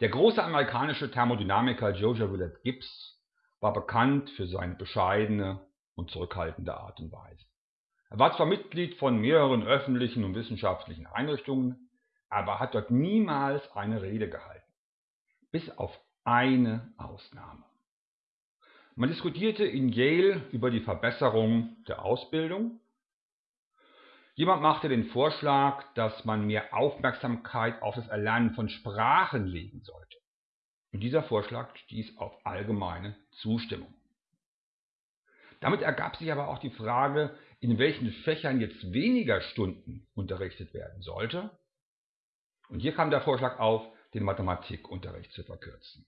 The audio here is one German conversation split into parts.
Der große amerikanische Thermodynamiker Josiah Willard Gibbs war bekannt für seine bescheidene und zurückhaltende Art und Weise. Er war zwar Mitglied von mehreren öffentlichen und wissenschaftlichen Einrichtungen, aber hat dort niemals eine Rede gehalten. Bis auf eine Ausnahme. Man diskutierte in Yale über die Verbesserung der Ausbildung. Jemand machte den Vorschlag, dass man mehr Aufmerksamkeit auf das Erlernen von Sprachen legen sollte. Und dieser Vorschlag stieß auf allgemeine Zustimmung. Damit ergab sich aber auch die Frage, in welchen Fächern jetzt weniger Stunden unterrichtet werden sollte. Und hier kam der Vorschlag auf, den Mathematikunterricht zu verkürzen.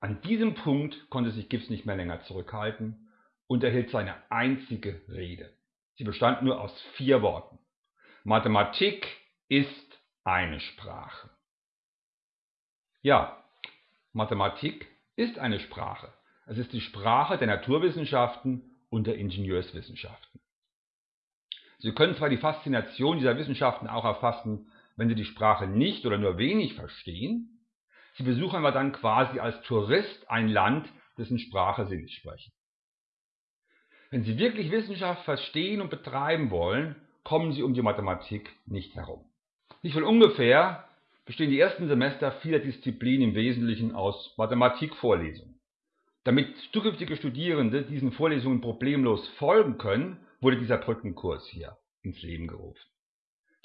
An diesem Punkt konnte sich Gibbs nicht mehr länger zurückhalten und erhielt seine einzige Rede. Sie bestand nur aus vier Worten. Mathematik ist eine Sprache. Ja, Mathematik ist eine Sprache. Es ist die Sprache der Naturwissenschaften und der Ingenieurswissenschaften. Sie können zwar die Faszination dieser Wissenschaften auch erfassen, wenn Sie die Sprache nicht oder nur wenig verstehen, Sie besuchen aber dann quasi als Tourist ein Land, dessen Sprache Sie nicht sprechen. Wenn Sie wirklich Wissenschaft verstehen und betreiben wollen, kommen Sie um die Mathematik nicht herum. Nicht von ungefähr bestehen die ersten Semester vieler Disziplinen im Wesentlichen aus Mathematikvorlesungen. Damit zukünftige Studierende diesen Vorlesungen problemlos folgen können, wurde dieser Brückenkurs hier ins Leben gerufen.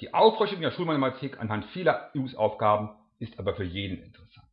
Die Auffrischung der Schulmathematik anhand vieler Übungsaufgaben ist aber für jeden interessant.